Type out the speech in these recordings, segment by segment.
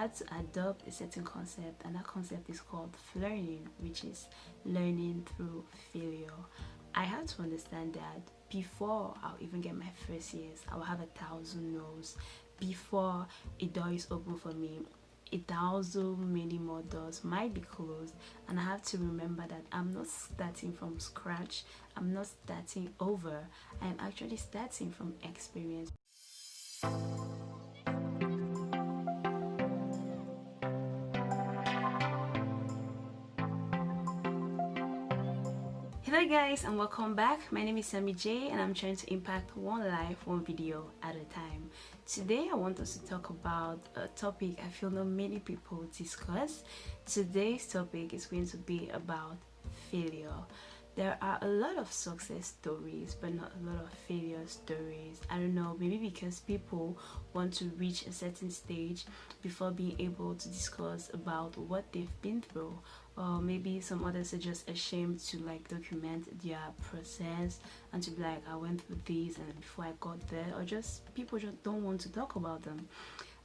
had to adopt a certain concept and that concept is called learning which is learning through failure. I had to understand that before i'll even get my first years i'll have a thousand no's. Before a door is open for me a thousand many more doors might be closed and I have to remember that I'm not starting from scratch. I'm not starting over. I'm actually starting from experience Hello guys and welcome back. My name is Sammy J and I'm trying to impact one life, one video at a time. Today I want us to talk about a topic I feel not many people discuss. Today's topic is going to be about failure there are a lot of success stories but not a lot of failure stories i don't know maybe because people want to reach a certain stage before being able to discuss about what they've been through or maybe some others are just ashamed to like document their process and to be like i went through this and before i got there or just people just don't want to talk about them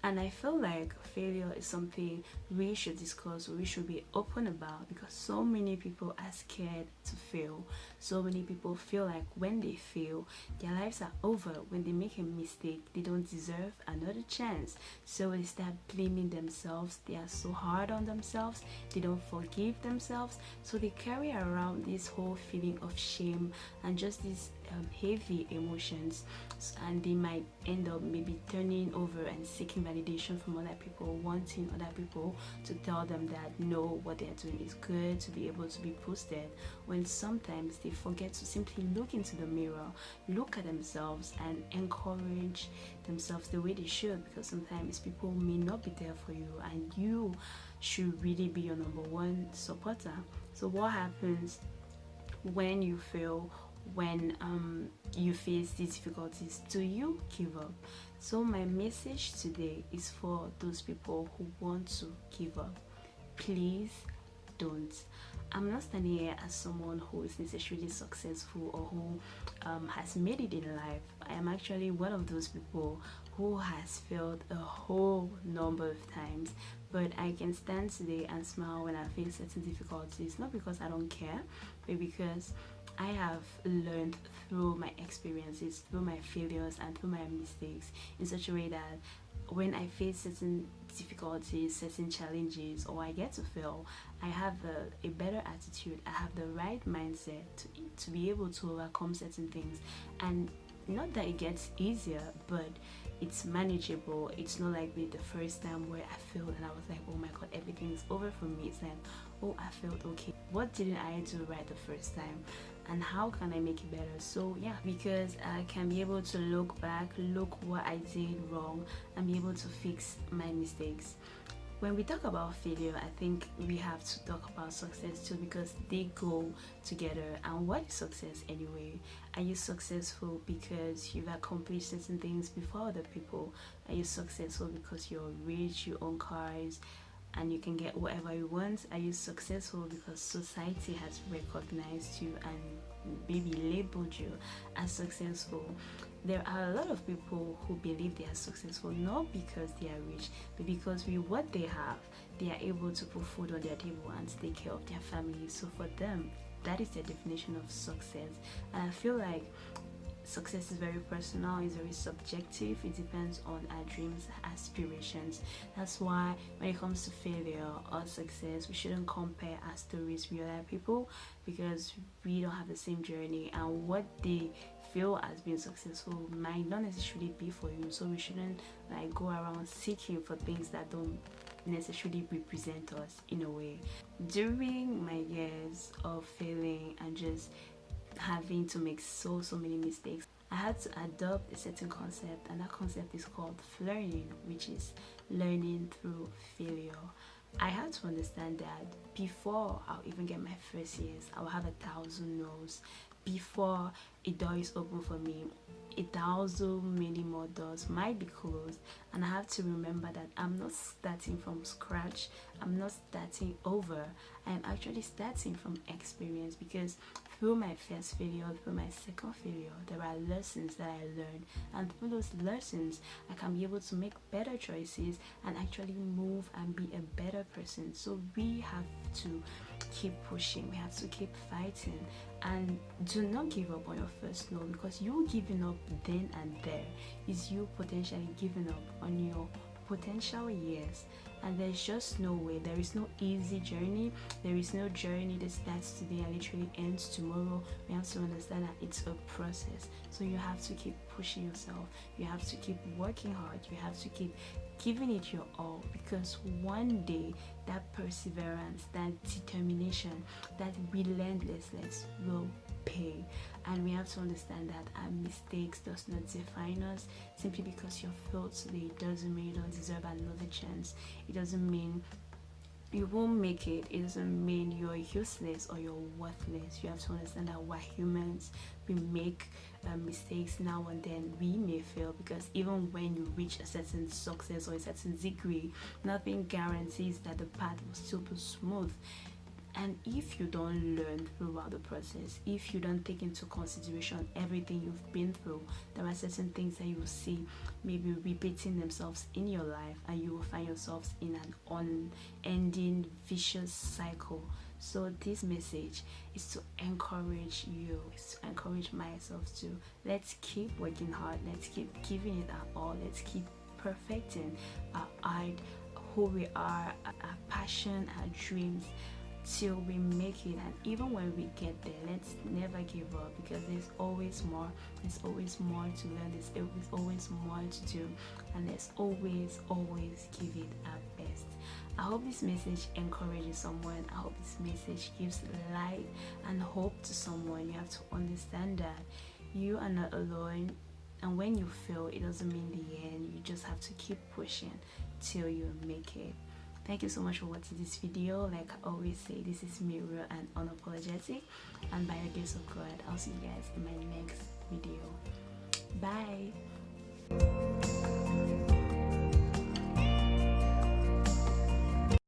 and i feel like failure is something we should discuss we should be open about because so many people are scared to fail. So many people feel like when they fail their lives are over. When they make a mistake they don't deserve another chance. So they start blaming themselves. They are so hard on themselves. They don't forgive themselves. So they carry around this whole feeling of shame and just this um, heavy emotions and they might end up maybe turning over and seeking validation from other people wanting other people to tell them that no what they're doing is good to be able to be posted. When sometimes they forget to simply look into the mirror look at themselves and encourage themselves the way they should because sometimes people may not be there for you and you should really be your number one supporter. So what happens when you feel when um, you face these difficulties do you give up? So my message today is for those people who want to give up. Please don't. I'm not standing here as someone who is necessarily successful or who um, has made it in life. I am actually one of those people who has failed a whole number of times. But i can stand today and smile when i face certain difficulties not because i don't care but because I have learned through my experiences, through my failures and through my mistakes in such a way that when I face certain difficulties, certain challenges, or I get to fail, I have a, a better attitude, I have the right mindset to, to be able to overcome certain things. And not that it gets easier, but it's manageable. It's not like the first time where I failed and I was like, oh my god, everything's over for me. It's like, oh, I failed, okay. What didn't I do right the first time? And how can I make it better? So yeah because I can be able to look back look what I did wrong and be able to fix my mistakes. When we talk about failure I think we have to talk about success too because they go together. And what is success anyway? Are you successful because you've accomplished certain things before other people? Are you successful because you're rich you own cars and you can get whatever you want. Are you successful because society has recognized you and maybe labeled you as successful? There are a lot of people who believe they are successful not because they are rich but because with what they have they are able to put food on their table and take care of their family. So for them that is their definition of success. And i feel like success is very personal it's very subjective it depends on our dreams aspirations. That's why when it comes to failure or success we shouldn't compare our stories with other people because we don't have the same journey and what they feel as being successful might not necessarily be for you. So we shouldn't like go around seeking for things that don't necessarily represent us in a way. During my years of failing and just having to make so so many mistakes. I had to adopt a certain concept and that concept is called learning which is learning through failure. I had to understand that before I'll even get my first years I'll have a thousand no's before a door is open for me a thousand many more doors. Might be closed and i have to remember that i'm not starting from scratch. I'm not starting over. I'm actually starting from experience because through my first failure through my second failure there are lessons that i learned. And through those lessons i can be able to make better choices and actually move and be a better person. So we have to keep pushing we have to keep fighting. And do not give up on your first no because you giving up then and there is you potentially giving up on your potential years and there's just no way. There is no easy journey. There is no journey that starts today and literally ends tomorrow. We have to understand that it's a process. So you have to keep pushing yourself. You have to keep working hard. You have to keep giving it your all because one day that perseverance that determination that relentlessness will pay. And we have to understand that our mistakes does not define us simply because you failed today doesn't mean you don't deserve another chance. It doesn't mean you won't make it. It doesn't mean you're useless or you're worthless. You have to understand that we're humans. We make uh, mistakes now and then. We may fail because even when you reach a certain success or a certain degree nothing guarantees that the path will still be smooth and if you don't learn throughout the process if you don't take into consideration everything you've been through there are certain things that you will see maybe repeating themselves in your life and you will find yourselves in an unending vicious cycle. So this message is to encourage you is to encourage myself to let's keep working hard let's keep giving it our all let's keep perfecting our art who we are our passion our dreams till we make it. And even when we get there let's never give up because there's always more. There's always more to learn. There's always more to do. And let's always always give it our best. I hope this message encourages someone. I hope this message gives light and hope to someone. You have to understand that you are not alone. And when you fail it doesn't mean the end. You just have to keep pushing till you make it thank you so much for watching this video. Like i always say this is me real and unapologetic. And by the grace of god i'll see you guys in my next video. Bye